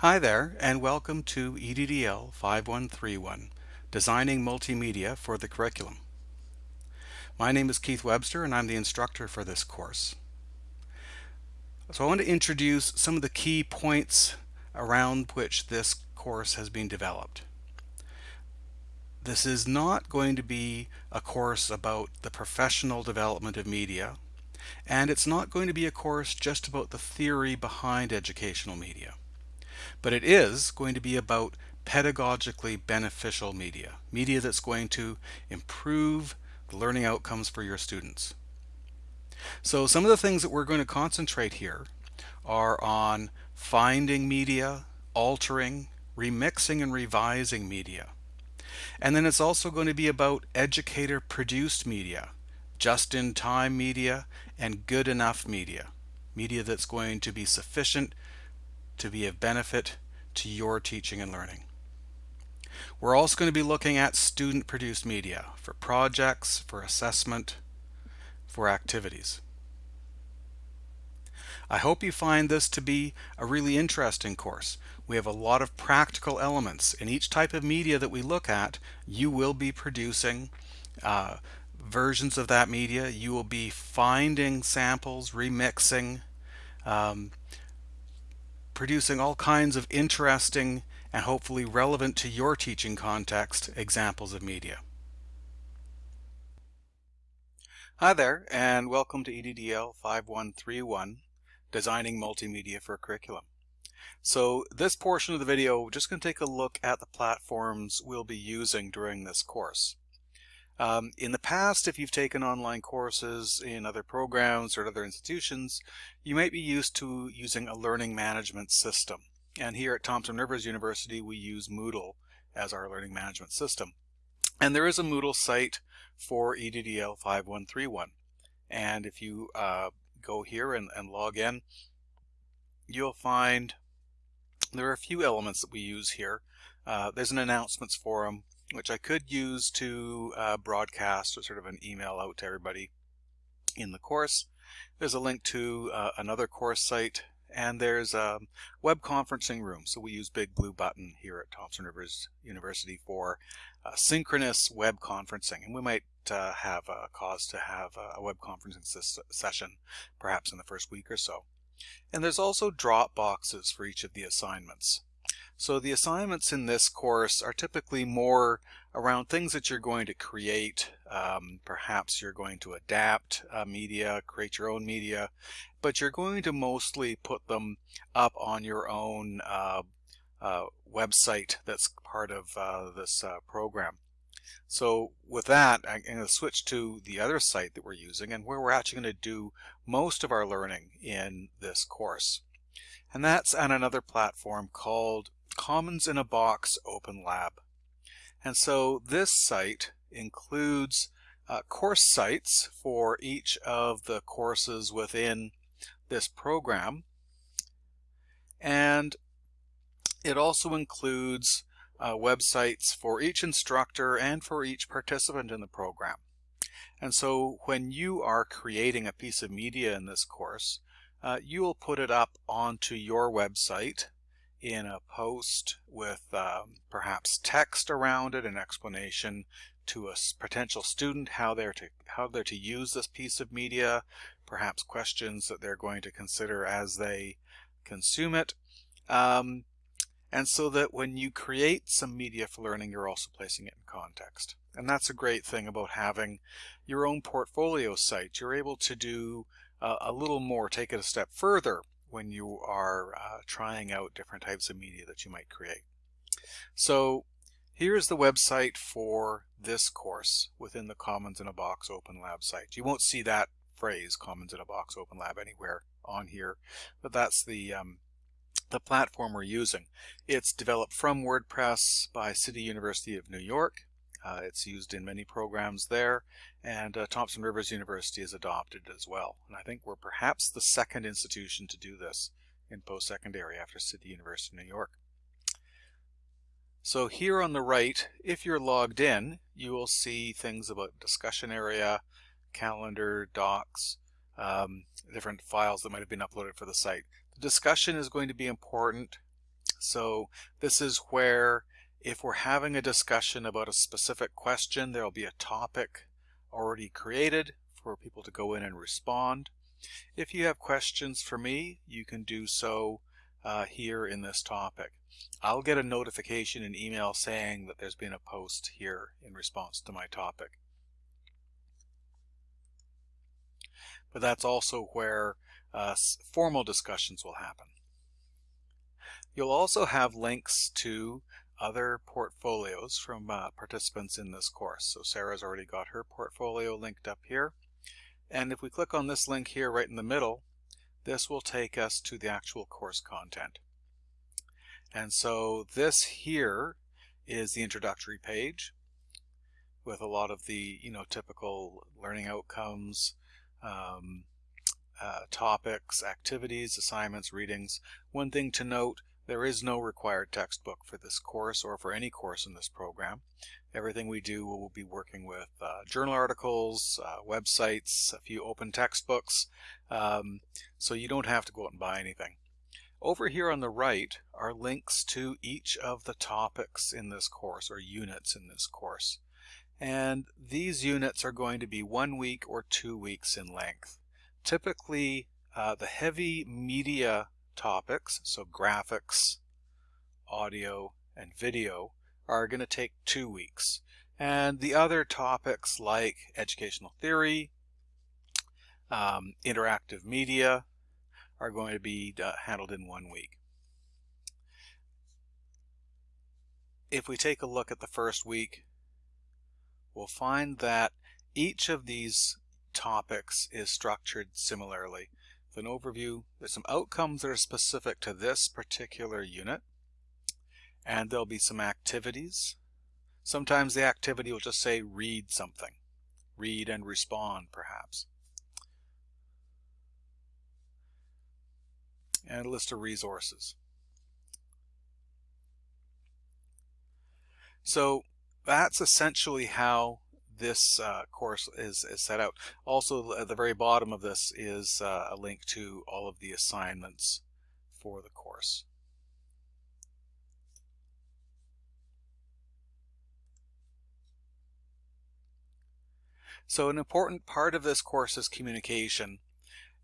Hi there, and welcome to EDDL 5131, Designing Multimedia for the Curriculum. My name is Keith Webster, and I'm the instructor for this course. So I want to introduce some of the key points around which this course has been developed. This is not going to be a course about the professional development of media, and it's not going to be a course just about the theory behind educational media but it is going to be about pedagogically beneficial media, media that's going to improve the learning outcomes for your students. So some of the things that we're going to concentrate here are on finding media, altering, remixing and revising media. And then it's also going to be about educator produced media, just-in-time media, and good enough media, media that's going to be sufficient to be of benefit to your teaching and learning. We're also going to be looking at student produced media for projects, for assessment, for activities. I hope you find this to be a really interesting course. We have a lot of practical elements. In each type of media that we look at, you will be producing uh, versions of that media. You will be finding samples, remixing, um, producing all kinds of interesting and hopefully relevant to your teaching context examples of media. Hi there and welcome to EDDL 5131 Designing Multimedia for Curriculum. So this portion of the video we're just going to take a look at the platforms we'll be using during this course. Um, in the past, if you've taken online courses in other programs or other institutions, you might be used to using a learning management system. And here at Thompson Rivers University, we use Moodle as our learning management system. And there is a Moodle site for EDDL 5131. And if you uh, go here and, and log in, you'll find there are a few elements that we use here. Uh, there's an announcements forum which I could use to uh, broadcast or sort of an email out to everybody in the course. There's a link to uh, another course site and there's a web conferencing room. So we use Big Blue Button here at Thompson Rivers University for uh, synchronous web conferencing. And we might uh, have a cause to have a web conferencing session perhaps in the first week or so. And there's also drop boxes for each of the assignments. So the assignments in this course are typically more around things that you're going to create. Um, perhaps you're going to adapt uh, media, create your own media, but you're going to mostly put them up on your own uh, uh, website that's part of uh, this uh, program. So with that, I'm going to switch to the other site that we're using and where we're actually going to do most of our learning in this course. And that's on another platform called Commons in a Box Open Lab. And so this site includes uh, course sites for each of the courses within this program. And it also includes uh, websites for each instructor and for each participant in the program. And so when you are creating a piece of media in this course, uh, you will put it up onto your website in a post with um, perhaps text around it, an explanation to a potential student how they're to how they're to use this piece of media, perhaps questions that they're going to consider as they consume it. Um, and so that when you create some media for learning, you're also placing it in context. And that's a great thing about having your own portfolio site. You're able to do uh, a little more, take it a step further when you are uh, trying out different types of media that you might create. So here's the website for this course within the Commons in a Box Open Lab site. You won't see that phrase Commons in a Box Open Lab anywhere on here, but that's the um, the platform we're using. It's developed from WordPress by City University of New York uh, it's used in many programs there, and uh, Thompson Rivers University is adopted it as well. And I think we're perhaps the second institution to do this in post-secondary after City University of New York. So here on the right, if you're logged in, you will see things about discussion area, calendar, docs, um, different files that might have been uploaded for the site. The discussion is going to be important So this is where if we're having a discussion about a specific question, there'll be a topic already created for people to go in and respond. If you have questions for me, you can do so uh, here in this topic. I'll get a notification in email saying that there's been a post here in response to my topic. But that's also where uh, formal discussions will happen. You'll also have links to other portfolios from uh, participants in this course. So Sarah's already got her portfolio linked up here. And if we click on this link here right in the middle, this will take us to the actual course content. And so this here is the introductory page with a lot of the you know typical learning outcomes, um, uh, topics, activities, assignments, readings. One thing to note there is no required textbook for this course or for any course in this program. Everything we do will be working with uh, journal articles, uh, websites, a few open textbooks, um, so you don't have to go out and buy anything. Over here on the right are links to each of the topics in this course or units in this course. And these units are going to be one week or two weeks in length. Typically, uh, the heavy media topics, so graphics, audio, and video, are going to take two weeks. And the other topics like educational theory, um, interactive media, are going to be uh, handled in one week. If we take a look at the first week, we'll find that each of these topics is structured similarly an overview. There's some outcomes that are specific to this particular unit. And there'll be some activities. Sometimes the activity will just say read something. Read and respond, perhaps. And a list of resources. So that's essentially how this uh, course is, is, set out. Also, at the very bottom of this is uh, a link to all of the assignments for the course. So an important part of this course is communication.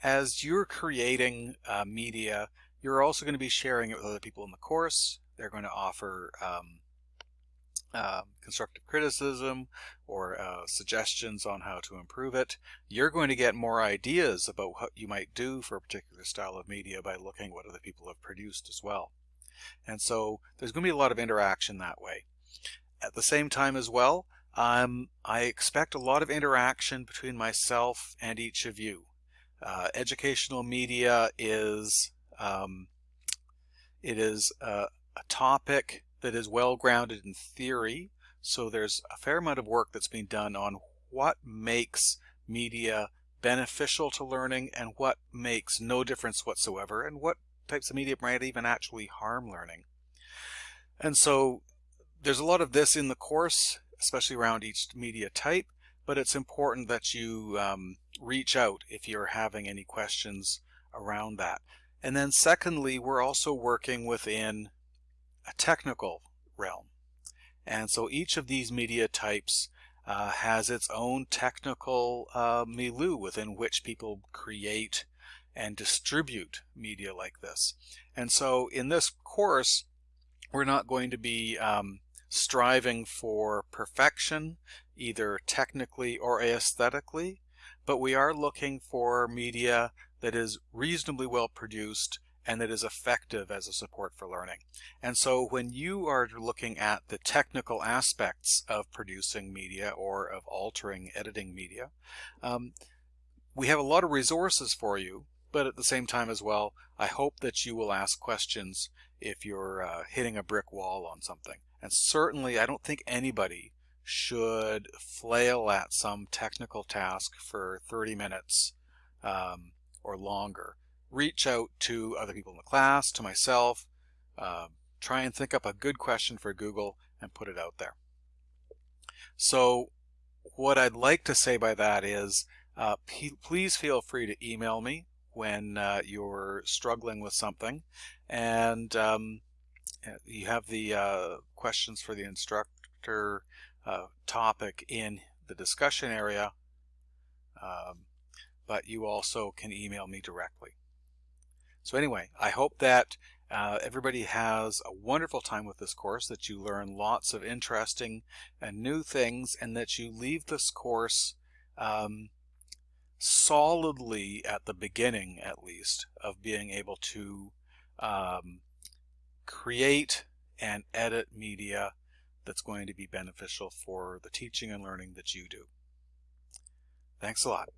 As you're creating uh, media, you're also going to be sharing it with other people in the course. They're going to offer um, uh, constructive criticism or uh, suggestions on how to improve it. You're going to get more ideas about what you might do for a particular style of media by looking what other people have produced as well. And so there's going to be a lot of interaction that way. At the same time as well, um, I expect a lot of interaction between myself and each of you. Uh, educational media is um, it is a, a topic that is well grounded in theory. So there's a fair amount of work that's being done on what makes media beneficial to learning and what makes no difference whatsoever and what types of media might even actually harm learning. And so there's a lot of this in the course, especially around each media type, but it's important that you um, reach out if you're having any questions around that. And then secondly, we're also working within a technical realm. And so each of these media types uh, has its own technical uh, milieu within which people create and distribute media like this. And so in this course, we're not going to be um, striving for perfection, either technically or aesthetically, but we are looking for media that is reasonably well produced and that is effective as a support for learning. And so when you are looking at the technical aspects of producing media or of altering editing media, um, we have a lot of resources for you, but at the same time as well, I hope that you will ask questions if you're uh, hitting a brick wall on something. And certainly I don't think anybody should flail at some technical task for 30 minutes um, or longer reach out to other people in the class, to myself, uh, try and think up a good question for Google and put it out there. So what I'd like to say by that is uh, please feel free to email me when uh, you're struggling with something and um, you have the uh, questions for the instructor uh, topic in the discussion area, um, but you also can email me directly. So anyway, I hope that uh, everybody has a wonderful time with this course, that you learn lots of interesting and new things, and that you leave this course um, solidly at the beginning, at least, of being able to um, create and edit media that's going to be beneficial for the teaching and learning that you do. Thanks a lot.